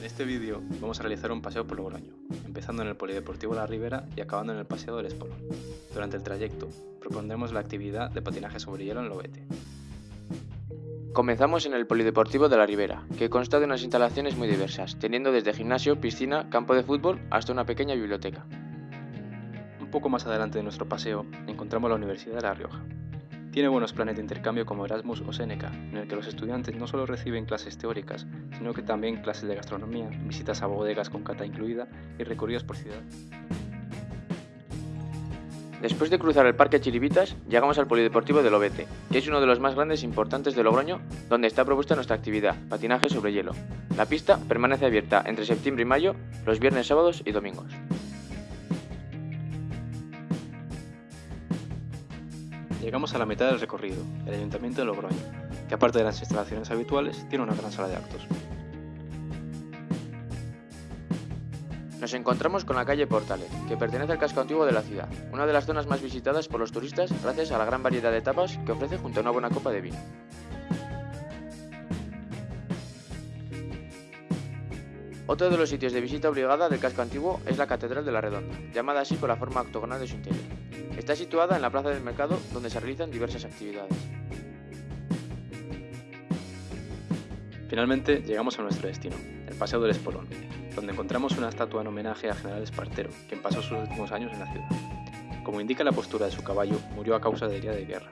En este vídeo vamos a realizar un paseo por Logroño, empezando en el Polideportivo La Ribera y acabando en el Paseo del Espolón. Durante el trayecto propondremos la actividad de patinaje sobre hielo en Lobete. Comenzamos en el Polideportivo de la Ribera, que consta de unas instalaciones muy diversas, teniendo desde gimnasio, piscina, campo de fútbol hasta una pequeña biblioteca. Un poco más adelante de nuestro paseo encontramos la Universidad de La Rioja. Tiene buenos planes de intercambio como Erasmus o Seneca, en el que los estudiantes no solo reciben clases teóricas, sino que también clases de gastronomía, visitas a bodegas con cata incluida y recorridos por ciudad. Después de cruzar el Parque Chiribitas, llegamos al Polideportivo de Lobete, que es uno de los más grandes e importantes de Logroño, donde está propuesta nuestra actividad, patinaje sobre hielo. La pista permanece abierta entre septiembre y mayo, los viernes, sábados y domingos. Llegamos a la mitad del recorrido, el Ayuntamiento de Logroño, que aparte de las instalaciones habituales, tiene una gran sala de actos. Nos encontramos con la calle Portales, que pertenece al casco antiguo de la ciudad, una de las zonas más visitadas por los turistas gracias a la gran variedad de tapas que ofrece junto a una buena copa de vino. Otro de los sitios de visita obligada del casco antiguo es la Catedral de la Redonda, llamada así por la forma octogonal de su interior. Está situada en la plaza del mercado donde se realizan diversas actividades. Finalmente llegamos a nuestro destino, el Paseo del Espolón, donde encontramos una estatua en homenaje a General Espartero, quien pasó sus últimos años en la ciudad. Como indica la postura de su caballo, murió a causa de herida de guerra.